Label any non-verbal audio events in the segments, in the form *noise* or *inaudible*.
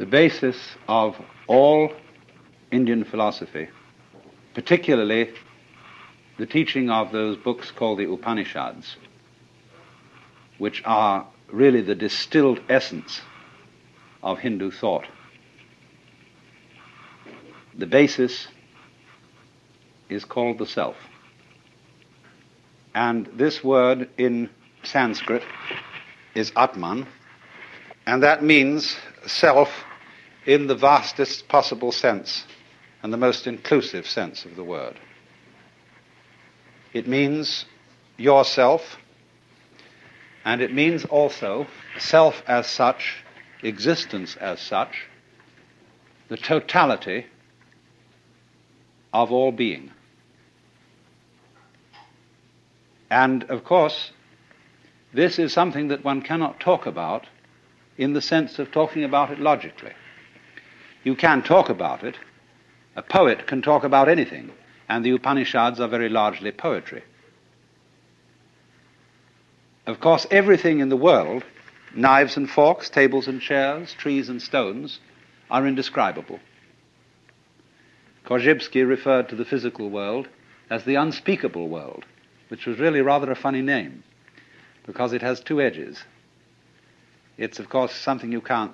the basis of all Indian philosophy, particularly the teaching of those books called the Upanishads, which are really the distilled essence of Hindu thought. The basis is called the self. And this word in Sanskrit is Atman, and that means self in the vastest possible sense and the most inclusive sense of the word. It means yourself, and it means also self as such, existence as such, the totality of all being. And of course, this is something that one cannot talk about in the sense of talking about it logically. You can talk about it. A poet can talk about anything, and the Upanishads are very largely poetry. Of course, everything in the world, knives and forks, tables and chairs, trees and stones, are indescribable. Korzybski referred to the physical world as the unspeakable world, which was really rather a funny name because it has two edges. It's, of course, something you can't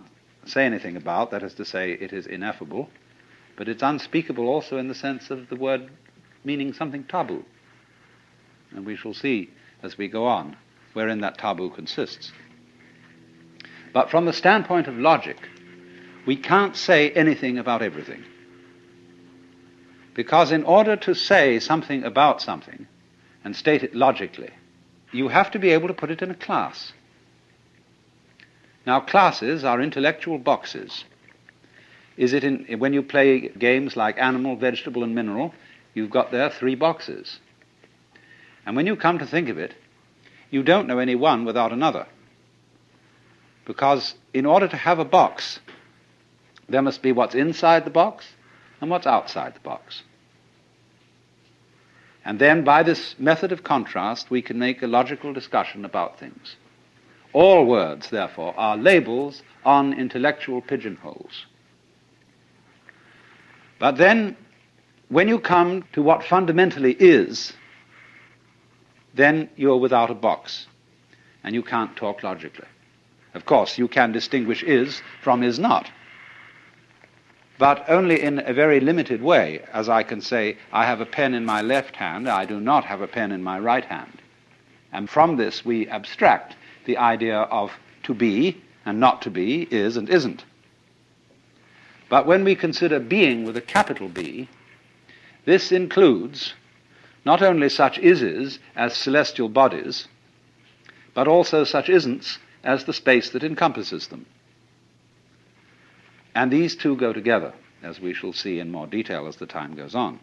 say anything about, that is to say, it is ineffable, but it's unspeakable also in the sense of the word meaning something taboo. And we shall see as we go on wherein that taboo consists. But from the standpoint of logic, we can't say anything about everything. Because in order to say something about something and state it logically, you have to be able to put it in a class. Now, classes are intellectual boxes. Is it in, when you play games like animal, vegetable, and mineral, you've got there three boxes. And when you come to think of it, you don't know any one without another. Because in order to have a box, there must be what's inside the box and what's outside the box. And then by this method of contrast, we can make a logical discussion about things. All words, therefore, are labels on intellectual pigeonholes. But then, when you come to what fundamentally is, then you're without a box, and you can't talk logically. Of course, you can distinguish is from is not but only in a very limited way, as I can say, I have a pen in my left hand, I do not have a pen in my right hand. And from this we abstract the idea of to be and not to be, is and isn't. But when we consider being with a capital B, this includes not only such ises as celestial bodies, but also such isn'ts as the space that encompasses them. And these two go together, as we shall see in more detail as the time goes on.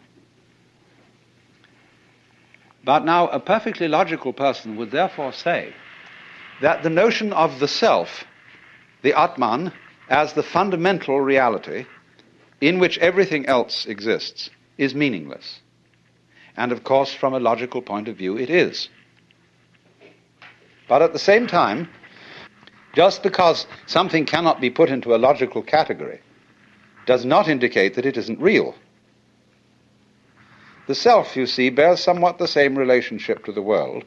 But now, a perfectly logical person would therefore say that the notion of the self, the Atman, as the fundamental reality in which everything else exists, is meaningless. And of course, from a logical point of view, it is. But at the same time, just because something cannot be put into a logical category does not indicate that it isn't real. The self, you see, bears somewhat the same relationship to the world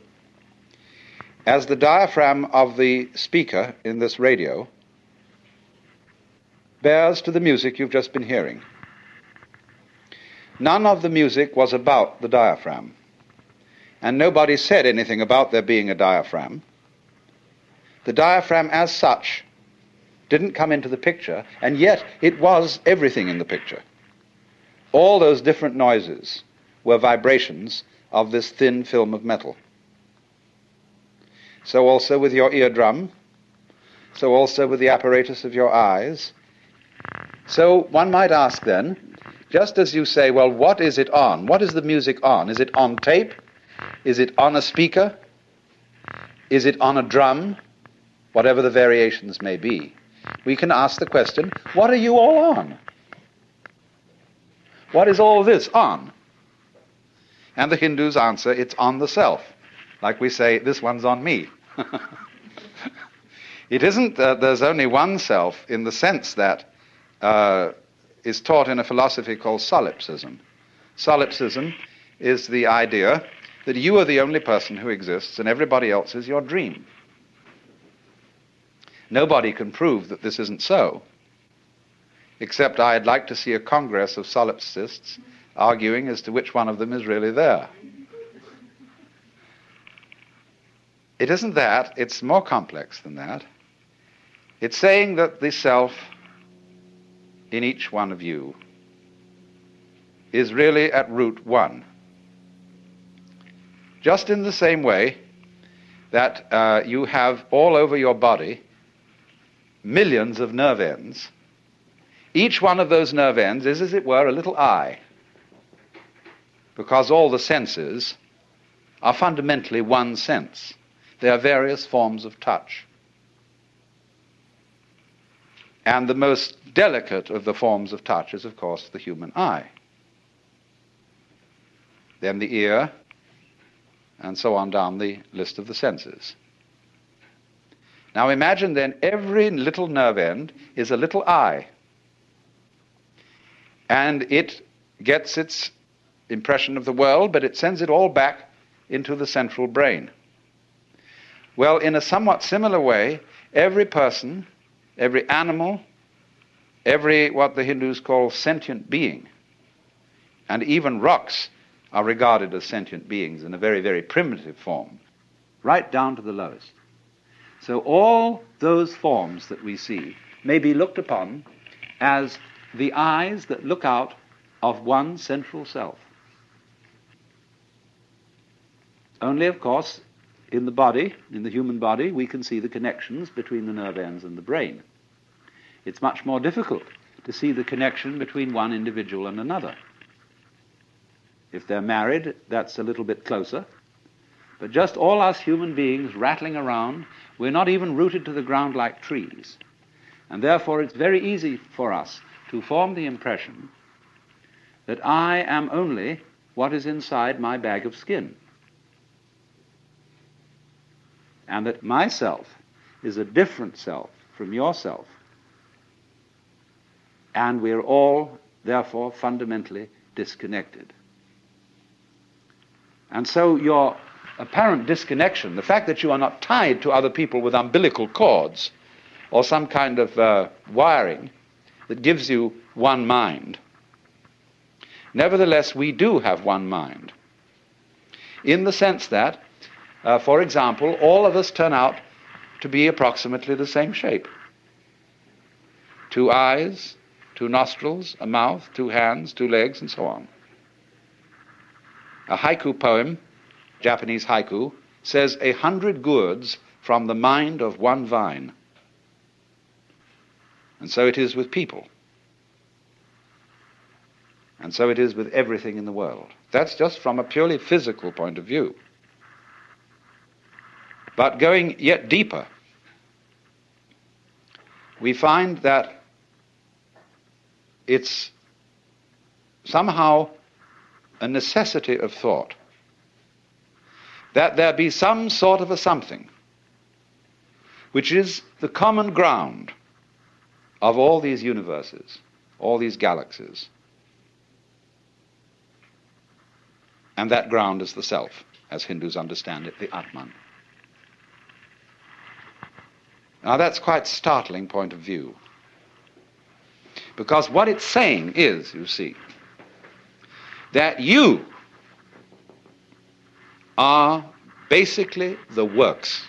as the diaphragm of the speaker in this radio bears to the music you've just been hearing. None of the music was about the diaphragm, and nobody said anything about there being a diaphragm. The diaphragm, as such, didn't come into the picture, and yet it was everything in the picture. All those different noises were vibrations of this thin film of metal. So also with your eardrum, so also with the apparatus of your eyes. So one might ask then, just as you say, well, what is it on? What is the music on? Is it on tape? Is it on a speaker? Is it on a drum? whatever the variations may be, we can ask the question what are you all on? What is all this on? And the Hindus answer it's on the self. Like we say, this one's on me. *laughs* it isn't that there's only one self in the sense that uh, is taught in a philosophy called solipsism. Solipsism is the idea that you are the only person who exists and everybody else is your dream. Nobody can prove that this isn't so, except I'd like to see a congress of solipsists arguing as to which one of them is really there. It isn't that, it's more complex than that. It's saying that the self in each one of you is really at root one. Just in the same way that uh, you have all over your body millions of nerve ends, each one of those nerve ends is, as it were, a little eye, because all the senses are fundamentally one sense. There are various forms of touch. And the most delicate of the forms of touch is, of course, the human eye. Then the ear, and so on down the list of the senses. Now imagine then every little nerve end is a little eye. And it gets its impression of the world, but it sends it all back into the central brain. Well, in a somewhat similar way, every person, every animal, every what the Hindus call sentient being, and even rocks are regarded as sentient beings in a very, very primitive form, right down to the lowest. So all those forms that we see may be looked upon as the eyes that look out of one central self. Only, of course, in the body, in the human body, we can see the connections between the nerve ends and the brain. It's much more difficult to see the connection between one individual and another. If they're married, that's a little bit closer. But just all us human beings rattling around, we're not even rooted to the ground like trees. And therefore, it's very easy for us to form the impression that I am only what is inside my bag of skin. And that myself is a different self from yourself. And we're all, therefore, fundamentally disconnected. And so your apparent disconnection, the fact that you are not tied to other people with umbilical cords or some kind of uh, wiring that gives you one mind, nevertheless, we do have one mind. In the sense that uh, for example, all of us turn out to be approximately the same shape two eyes, two nostrils, a mouth, two hands, two legs, and so on. A haiku poem, Japanese haiku, says a hundred gourds from the mind of one vine. And so it is with people. And so it is with everything in the world. That's just from a purely physical point of view. But going yet deeper, we find that it's somehow a necessity of thought that there be some sort of a something which is the common ground of all these universes, all these galaxies. And that ground is the self, as Hindus understand it, the Atman. Now that's quite startling point of view. Because what it's saying is, you see, that you are basically the works